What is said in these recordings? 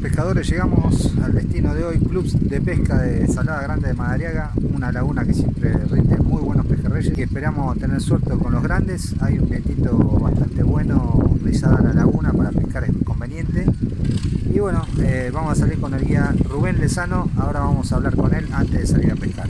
pescadores, llegamos al destino de hoy, Club de Pesca de Salada Grande de Madariaga, una laguna que siempre rinde muy buenos pejerreyes y esperamos tener suerte con los grandes. Hay un vientito bastante bueno rizada la laguna para pescar es conveniente. Y bueno, eh, vamos a salir con el guía Rubén Lezano, ahora vamos a hablar con él antes de salir a pescar.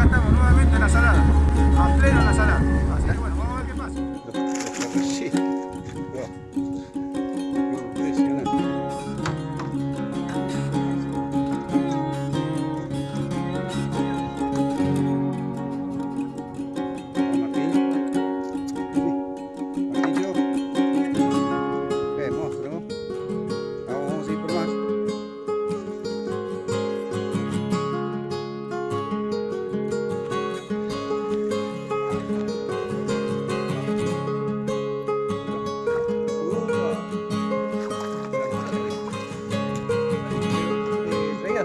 acá estamos nuevamente en la salada, a pleno en la salada. Así que bueno.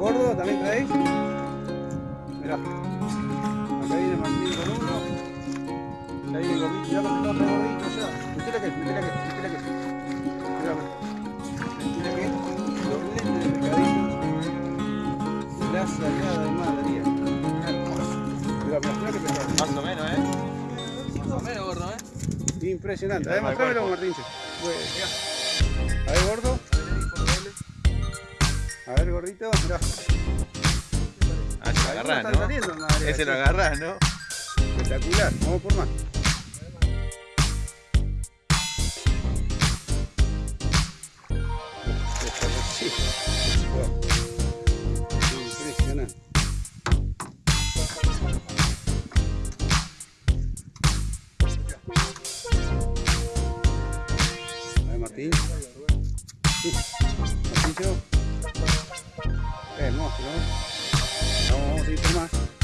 Gordo, ¿también traéis? Mirá. Acá viene Martín con uno. Ahí el gordito, ya lo tengo gordito ya. Metele que, metele que, metele que. Mirá, metele que. Doblete de pecadito la salada de Madrid. Mira, mira, que pesado. Más o menos, ¿eh? Más o menos, gordo, ¿eh? Impresionante. A ver, mostrámelo, Martínche. A ver, gordito. Mirá. Ah, se lo agarrás, ¿no? Saliendo, Ese lo agarrás, ¿no? Espectacular. Vamos por más. Martín. Martín, Hermoso, ¿no? Vamos, vamos a ir por más.